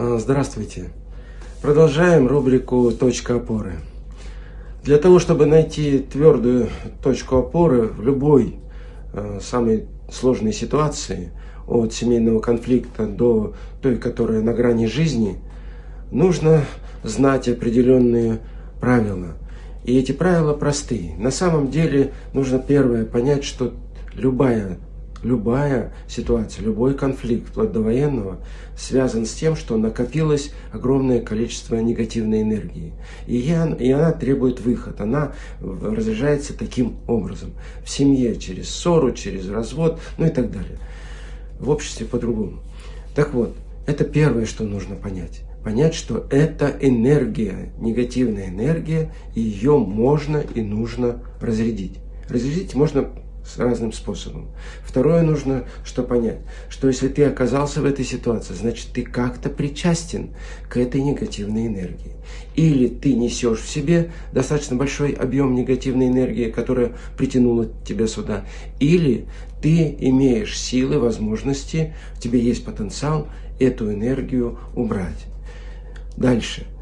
А, здравствуйте. Продолжаем рубрику «Точка опоры». Для того, чтобы найти твердую точку опоры в любой э, самой сложной ситуации, от семейного конфликта до той, которая на грани жизни, нужно знать определенные правила. И эти правила простые. На самом деле нужно первое понять, что любая Любая ситуация, любой конфликт, вплоть до военного, связан с тем, что накопилось огромное количество негативной энергии. И, я, и она требует выход, она разряжается таким образом. В семье через ссору, через развод, ну и так далее. В обществе по-другому. Так вот, это первое, что нужно понять. Понять, что это энергия, негативная энергия, ее можно и нужно разрядить. Разрядить можно с разным способом. Второе нужно что понять, что если ты оказался в этой ситуации, значит ты как-то причастен к этой негативной энергии. Или ты несешь в себе достаточно большой объем негативной энергии, которая притянула тебя сюда, или ты имеешь силы, возможности, в тебе есть потенциал эту энергию убрать. Дальше –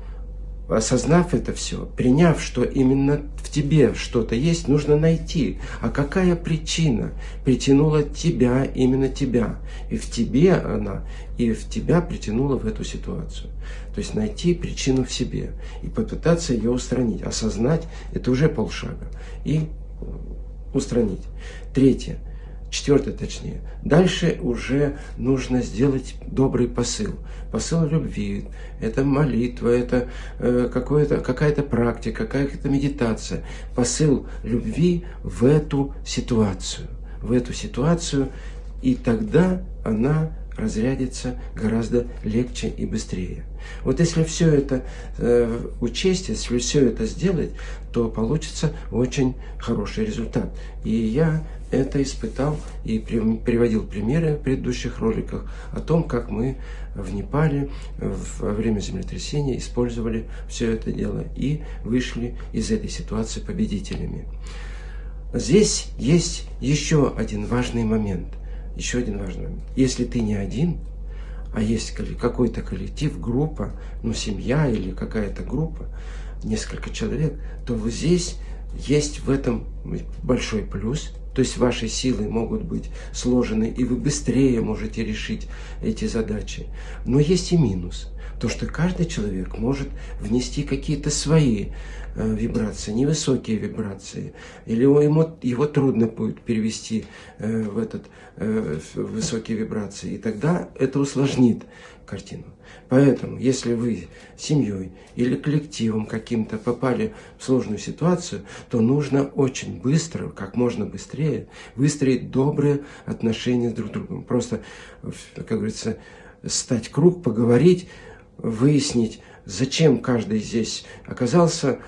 осознав это все, приняв, что именно в тебе что-то есть, нужно найти, а какая причина притянула тебя, именно тебя, и в тебе она, и в тебя притянула в эту ситуацию. То есть найти причину в себе и попытаться ее устранить. Осознать – это уже полшага. И устранить. Третье – четвертое точнее. Дальше уже нужно сделать добрый посыл. Посыл любви, это молитва, это э, какая-то практика, какая-то медитация. Посыл любви в эту ситуацию. В эту ситуацию, и тогда она разрядится гораздо легче и быстрее. Вот если все это э, учесть, если все это сделать, то получится очень хороший результат. И я это испытал и приводил примеры в предыдущих роликах о том, как мы в Непале во время землетрясения использовали все это дело и вышли из этой ситуации победителями. Здесь есть еще один важный момент. Еще один важный момент. Если ты не один, а есть какой-то коллектив, группа, ну семья или какая-то группа, несколько человек, то вот здесь есть в этом большой плюс – то есть ваши силы могут быть сложены, и вы быстрее можете решить эти задачи. Но есть и минус. То, что каждый человек может внести какие-то свои э, вибрации, невысокие вибрации, или ему, его трудно будет перевести э, в этот э, в высокие вибрации, и тогда это усложнит картину. Поэтому, если вы семьей или коллективом каким-то попали в сложную ситуацию, то нужно очень быстро, как можно быстрее, выстроить добрые отношения с друг другом. Просто, как говорится, стать круг, поговорить, выяснить, зачем каждый здесь оказался,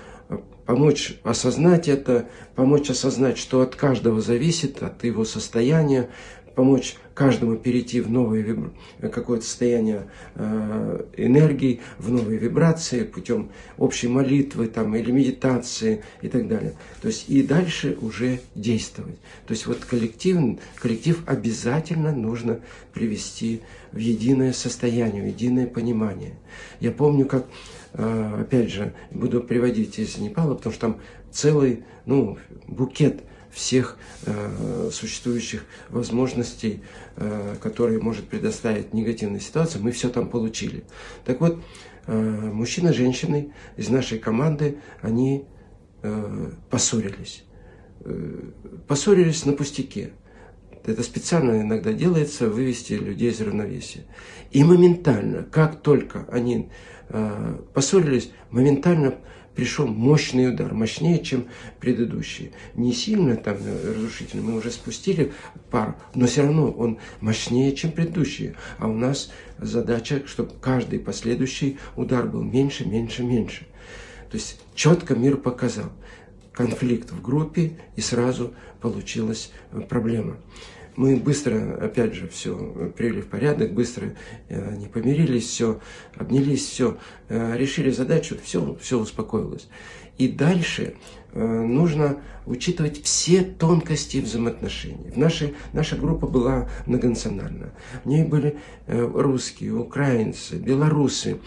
помочь осознать это, помочь осознать, что от каждого зависит, от его состояния, помочь каждому перейти в новое какое-то состояние э, энергии, в новые вибрации путем общей молитвы там, или медитации и так далее. То есть и дальше уже действовать. То есть вот коллектив, коллектив обязательно нужно привести в единое состояние, в единое понимание. Я помню, как, э, опять же, буду приводить из Непала, потому что там целый ну, букет всех э, существующих возможностей, э, которые может предоставить негативная ситуация, мы все там получили. Так вот, э, мужчина с женщиной из нашей команды, они э, поссорились. Э, поссорились на пустяке. Это специально иногда делается, вывести людей из равновесия. И моментально, как только они э, поссорились, моментально пришел мощный удар, мощнее, чем предыдущий. Не сильно там э, разрушительный, мы уже спустили пар, но все равно он мощнее, чем предыдущий. А у нас задача, чтобы каждый последующий удар был меньше, меньше, меньше. То есть четко мир показал конфликт в группе, и сразу получилась э, проблема. Мы быстро, опять же, все привели в порядок, быстро э, не помирились, все, обнялись, все, э, решили задачу, все, все успокоилось. И дальше э, нужно учитывать все тонкости взаимоотношений. В нашей, наша группа была многонациональна. В ней были русские, украинцы, белорусы.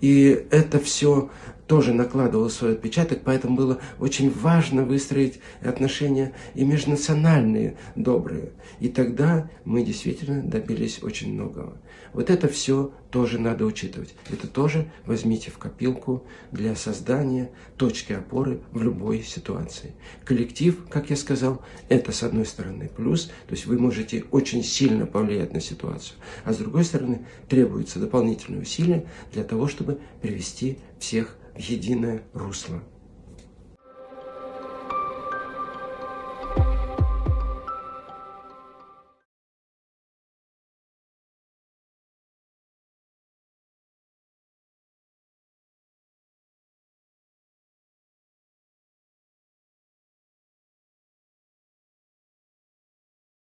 И это все тоже накладывало свой отпечаток, поэтому было очень важно выстроить отношения и межнациональные добрые. И тогда мы действительно добились очень многого. Вот это все тоже надо учитывать. Это тоже возьмите в копилку для создания точки опоры в любой ситуации. Коллектив, как я сказал, это с одной стороны плюс, то есть вы можете очень сильно повлиять на ситуацию, а с другой стороны требуется дополнительные усилия для того, чтобы привести всех в единое русло.